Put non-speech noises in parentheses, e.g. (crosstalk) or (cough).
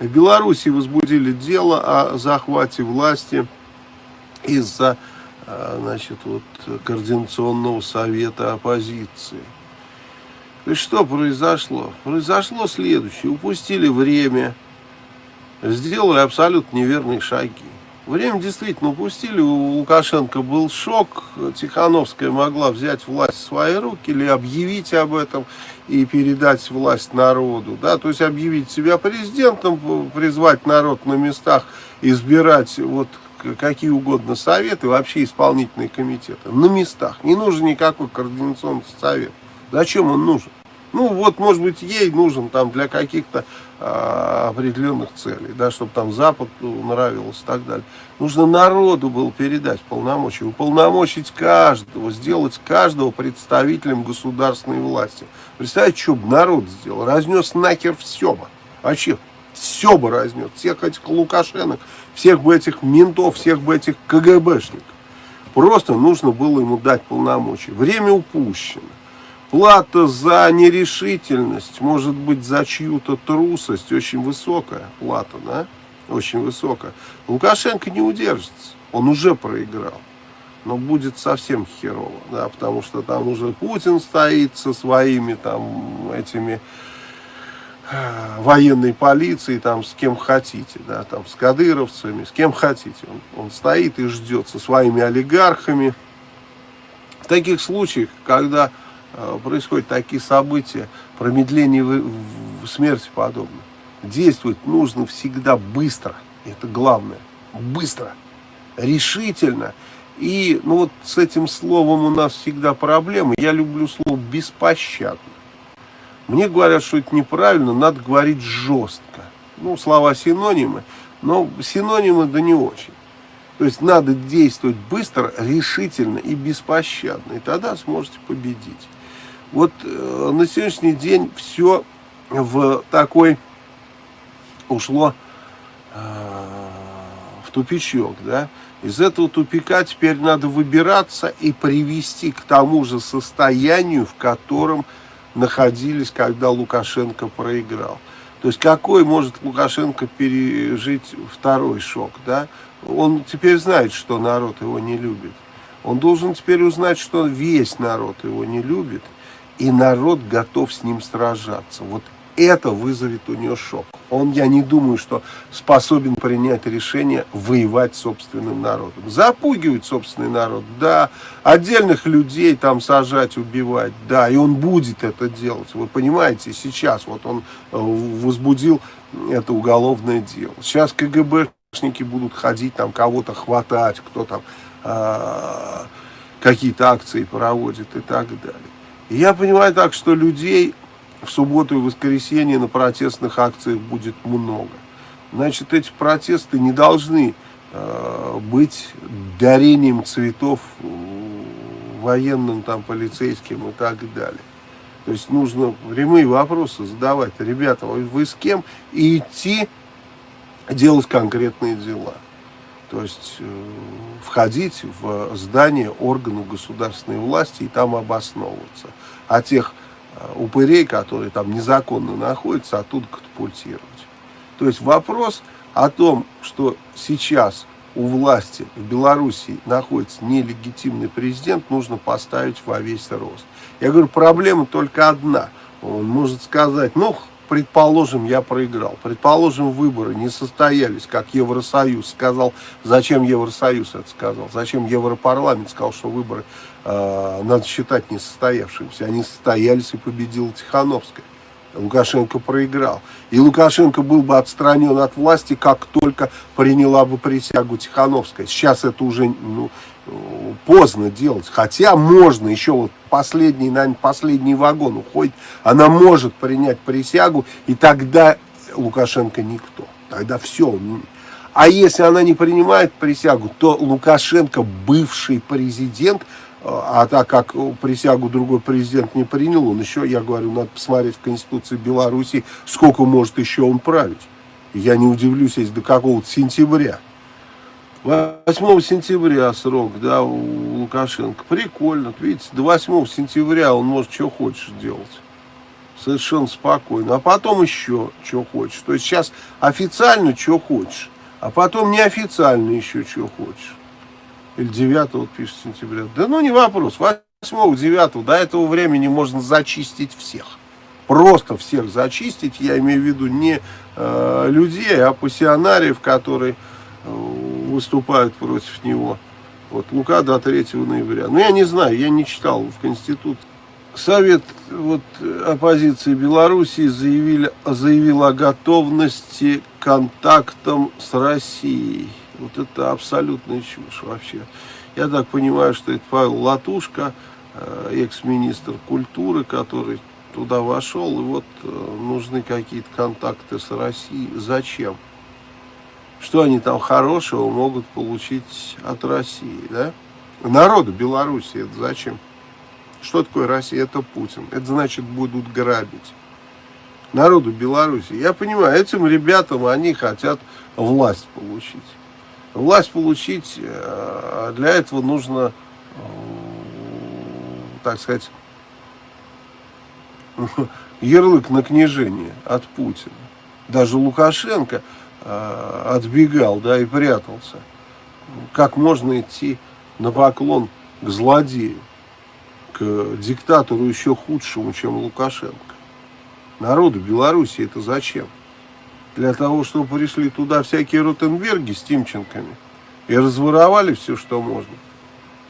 В Беларуси возбудили дело о захвате власти из-за а, значит, вот, Координационного совета оппозиции. И что произошло? Произошло следующее. Упустили время, сделали абсолютно неверные шаги. Время действительно упустили, у Лукашенко был шок, Тихановская могла взять власть в свои руки или объявить об этом и передать власть народу, да, то есть объявить себя президентом, призвать народ на местах, избирать вот какие угодно советы, вообще исполнительные комитеты, на местах, не нужен никакой координационный совет, зачем он нужен? Ну, вот, может быть, ей нужен там для каких-то а, определенных целей, да, чтобы там Запад нравилось и так далее. Нужно народу было передать полномочия, уполномочить каждого, сделать каждого представителем государственной власти. Представьте, что бы народ сделал, разнес нахер все бы. Вообще, все бы разнес, всех этих Лукашенок, всех бы этих ментов, всех бы этих КГБшников. Просто нужно было ему дать полномочия. Время упущено. Плата за нерешительность, может быть, за чью-то трусость, очень высокая плата, да? Очень высокая. Лукашенко не удержится, он уже проиграл. Но будет совсем херово, да, потому что там уже Путин стоит со своими там этими э, военной полицией, там с кем хотите, да, там с кадыровцами, с кем хотите. Он, он стоит и ждет со своими олигархами. В таких случаях, когда происходят такие события, промедление смерти подобно. Действовать нужно всегда быстро, это главное, быстро, решительно. И ну вот с этим словом у нас всегда проблемы. Я люблю слово беспощадно. Мне говорят, что это неправильно, надо говорить жестко. Ну, слова синонимы, но синонимы да не очень. То есть надо действовать быстро, решительно и беспощадно. И тогда сможете победить. Вот э, на сегодняшний день все в такой ушло э, в тупичок, да. Из этого тупика теперь надо выбираться и привести к тому же состоянию, в котором находились, когда Лукашенко проиграл. То есть какой может Лукашенко пережить второй шок, да? Он теперь знает, что народ его не любит. Он должен теперь узнать, что весь народ его не любит и народ готов с ним сражаться. Вот это вызовет у него шок. Он, я не думаю, что способен принять решение воевать собственным народом. Запугивать собственный народ, да. Отдельных людей там сажать, убивать, да. И он будет это делать. Вы понимаете, сейчас вот он э, возбудил это уголовное дело. Сейчас КГБшники будут ходить, там кого-то хватать, кто там э, какие-то акции проводит и так далее. Я понимаю так, что людей в субботу и воскресенье на протестных акциях будет много. Значит, эти протесты не должны э, быть дарением цветов военным, там, полицейским и так далее. То есть нужно прямые вопросы задавать. Ребята, вы с кем? И идти делать конкретные дела. То есть э, входить в здание органов государственной власти и там обосновываться. А тех э, упырей, которые там незаконно находятся, оттуда катапультировать. То есть вопрос о том, что сейчас у власти в Белоруссии находится нелегитимный президент, нужно поставить во весь рост. Я говорю, проблема только одна. Он может сказать, ну, предположим, я проиграл, предположим, выборы не состоялись, как Евросоюз сказал, зачем Евросоюз это сказал, зачем Европарламент сказал, что выборы э, надо считать несостоявшимися, они состоялись и победила Тихановская. Лукашенко проиграл. И Лукашенко был бы отстранен от власти, как только приняла бы присягу Тихановская. Сейчас это уже ну, поздно делать. Хотя можно, еще вот последний, наверное, последний вагон уходит, она может принять присягу, и тогда Лукашенко никто. Тогда все. А если она не принимает присягу, то Лукашенко, бывший президент, а так как присягу другой президент не принял, он еще, я говорю, надо посмотреть в Конституции Беларуси, сколько может еще он править. Я не удивлюсь, если до какого-то сентября. 8 сентября срок, да, у Лукашенко. Прикольно. Видите, до 8 сентября он может что хочешь делать. совершенно спокойно. А потом еще, что хочешь. То есть сейчас официально, что хочешь, а потом неофициально еще, что хочешь. Или 9 вот пишет сентября. Да ну не вопрос. 8 9 до этого времени можно зачистить всех. Просто всех зачистить. Я имею в виду не э, людей, а пассионариев, которые э, выступают против него. Вот Лука до 3 ноября. Ну я не знаю, я не читал в Конституции. Совет вот, оппозиции Белоруссии заявили, заявил о готовности к контактам с Россией. Вот это абсолютная чушь вообще. Я так понимаю, что это Павел Латушка, э, экс-министр культуры, который туда вошел, и вот э, нужны какие-то контакты с Россией. Зачем? Что они там хорошего могут получить от России, да? Народу Беларуси это зачем? Что такое Россия? Это Путин. Это значит будут грабить. Народу Беларуси. Я понимаю, этим ребятам они хотят власть получить. Власть получить, э, для этого нужно, э, так сказать, (laughs) ярлык на княжение от Путина. Даже Лукашенко отбегал, да, и прятался. Как можно идти на поклон к злодею? к диктатору еще худшему, чем Лукашенко. Народу Беларуси это зачем? Для того, чтобы пришли туда всякие Ротенберги с Тимченками и разворовали все, что можно.